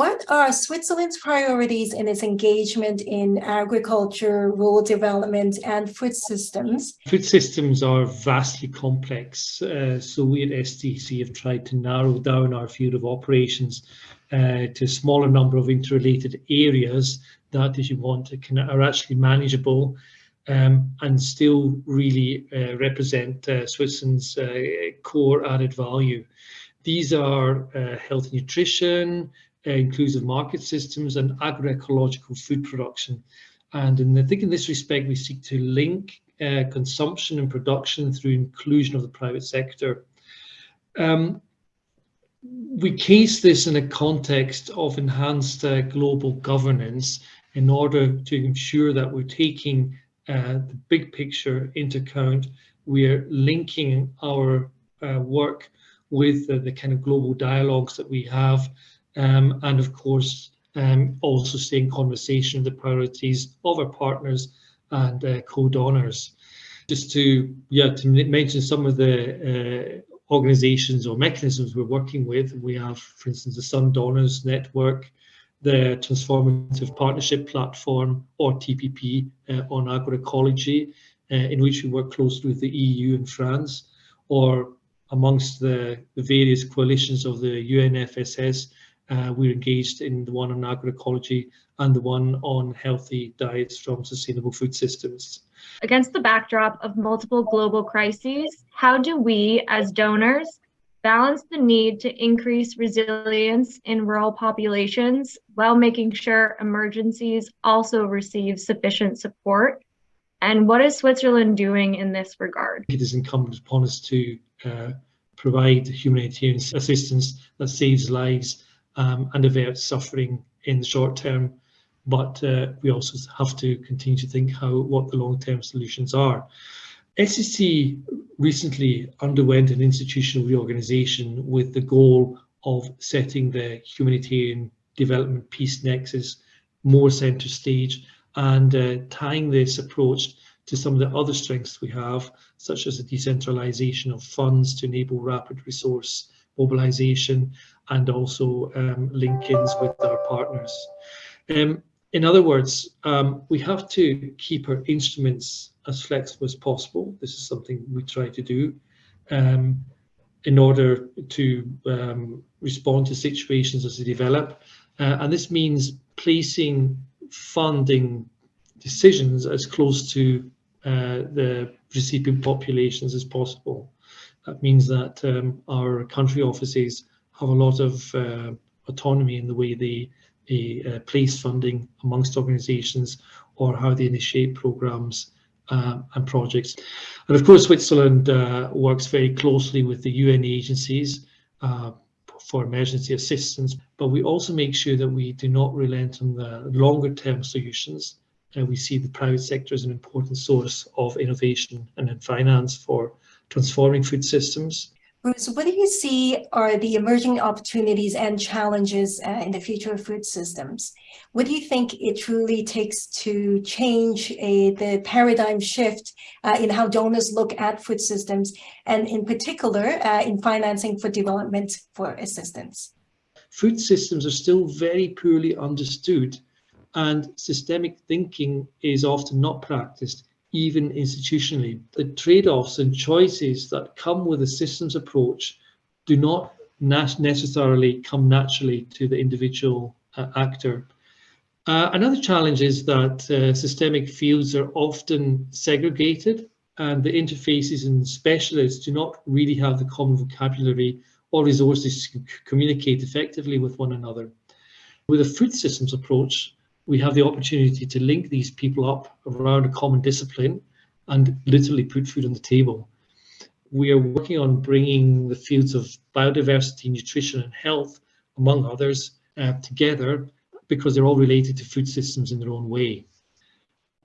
What are Switzerland's priorities in its engagement in agriculture, rural development, and food systems? Food systems are vastly complex, uh, so we at SDC have tried to narrow down our field of operations uh, to a smaller number of interrelated areas that, if you want, to can, are actually manageable um, and still really uh, represent uh, Switzerland's uh, core added value. These are uh, health nutrition, uh, inclusive market systems and agroecological food production. And in, I think in this respect, we seek to link uh, consumption and production through inclusion of the private sector. Um, we case this in a context of enhanced global governance in order to ensure that we're taking uh, the big picture into account. We're linking our uh, work with the kind of global dialogues that we have um, and of course um, also staying conversation the priorities of our partners and uh, co-donors. Just to yeah to mention some of the uh, organizations or mechanisms we're working with, we have, for instance, the Sun Donors Network, the Transformative Partnership Platform, or TPP, uh, on agroecology, uh, in which we work closely with the EU and France, or amongst the, the various coalitions of the UNFSS, uh, we're engaged in the one on agroecology and the one on healthy diets from sustainable food systems. Against the backdrop of multiple global crises, how do we as donors balance the need to increase resilience in rural populations while making sure emergencies also receive sufficient support? And what is Switzerland doing in this regard? It is incumbent upon us to uh, provide humanitarian assistance that saves lives um, and averts suffering in the short term. But uh, we also have to continue to think how what the long-term solutions are. SDC recently underwent an institutional reorganization with the goal of setting the humanitarian development peace nexus more center stage and uh, tying this approach to some of the other strengths we have, such as the decentralization of funds to enable rapid resource mobilization and also um, link-ins with our partners. Um, in other words, um, we have to keep our instruments as flexible as possible. This is something we try to do um, in order to um, respond to situations as they develop. Uh, and this means placing funding decisions as close to uh, the recipient populations as possible. That means that um, our country offices have a lot of uh, autonomy in the way they, they uh, place funding amongst organisations or how they initiate programmes um, and projects. And of course, Switzerland uh, works very closely with the UN agencies uh, for emergency assistance, but we also make sure that we do not relent on the longer term solutions. Uh, we see the private sector as an important source of innovation and in finance for transforming food systems. Bruce, what do you see are the emerging opportunities and challenges uh, in the future of food systems? What do you think it truly takes to change a, the paradigm shift uh, in how donors look at food systems and in particular uh, in financing for development for assistance? Food systems are still very poorly understood and systemic thinking is often not practiced even institutionally. The trade-offs and choices that come with a systems approach do not necessarily come naturally to the individual uh, actor. Uh, another challenge is that uh, systemic fields are often segregated and the interfaces and specialists do not really have the common vocabulary or resources to communicate effectively with one another. With a food systems approach, we have the opportunity to link these people up around a common discipline and literally put food on the table. We are working on bringing the fields of biodiversity, nutrition and health, among others, uh, together because they're all related to food systems in their own way.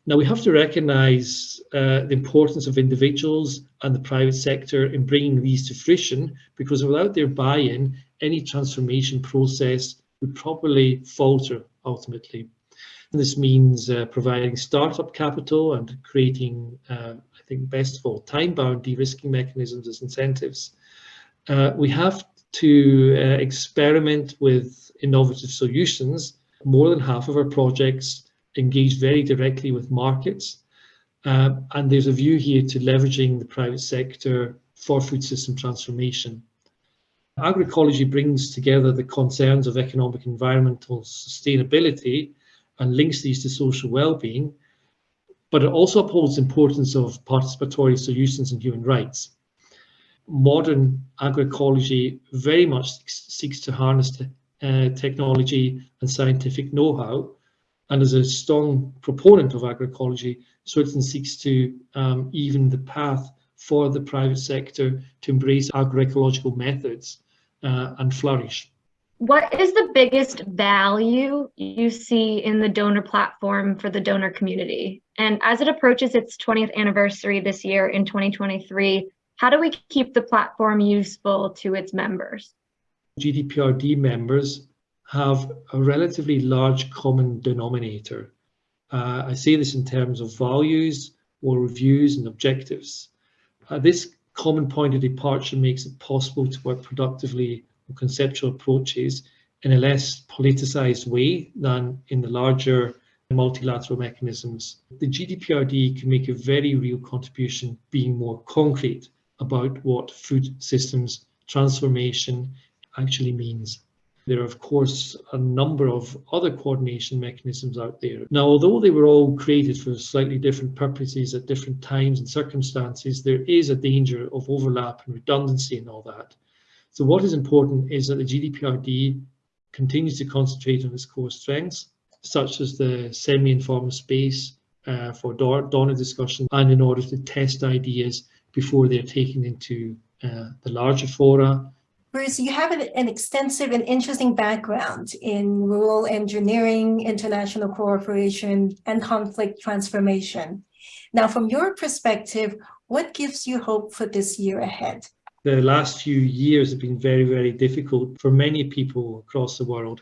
Now we have to recognise uh, the importance of individuals and the private sector in bringing these to fruition because without their buy-in, any transformation process would probably falter ultimately. This means uh, providing startup capital and creating, uh, I think, best of all, time-bound de-risking mechanisms as incentives. Uh, we have to uh, experiment with innovative solutions. More than half of our projects engage very directly with markets. Uh, and there's a view here to leveraging the private sector for food system transformation. Agroecology brings together the concerns of economic environmental sustainability and links these to social well-being, but it also upholds the importance of participatory solutions and human rights. Modern agroecology very much seeks to harness uh, technology and scientific know-how, and as a strong proponent of agroecology, Switzerland seeks to um, even the path for the private sector to embrace agroecological methods uh, and flourish. What is the biggest value you see in the donor platform for the donor community? And as it approaches its 20th anniversary this year in 2023, how do we keep the platform useful to its members? GDPRD members have a relatively large common denominator. Uh, I say this in terms of values or reviews and objectives. Uh, this common point of departure makes it possible to work productively conceptual approaches in a less politicized way than in the larger multilateral mechanisms. The GDPRD can make a very real contribution being more concrete about what food systems transformation actually means. There are, of course, a number of other coordination mechanisms out there. Now, although they were all created for slightly different purposes at different times and circumstances, there is a danger of overlap and redundancy and all that. So what is important is that the GDPRD continues to concentrate on its core strengths, such as the semi-informal space uh, for donor discussion and in order to test ideas before they're taken into uh, the larger fora Bruce, you have an, an, extensive and interesting background in rural engineering, international cooperation, and conflict transformation. Now, from your perspective, what gives you hope for this year ahead? The last few years have been very, very difficult for many people across the world.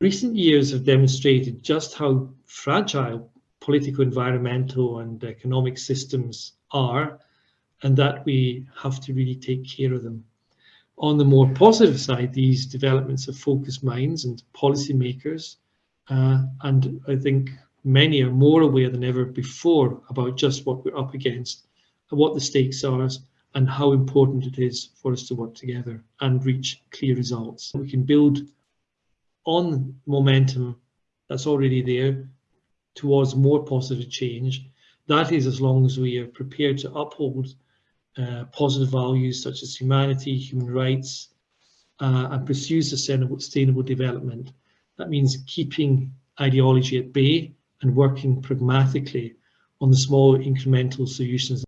Recent years have demonstrated just how fragile political, environmental, and economic systems are, and that we have to really take care of them. On the more positive side, these developments have focused minds and policymakers, uh, and I think many are more aware than ever before about just what we're up against, and what the stakes are, and how important it is for us to work together and reach clear results. We can build on momentum that's already there towards more positive change. That is as long as we are prepared to uphold uh, positive values such as humanity, human rights, uh, and pursue sustainable, sustainable development. That means keeping ideology at bay and working pragmatically on the small incremental solutions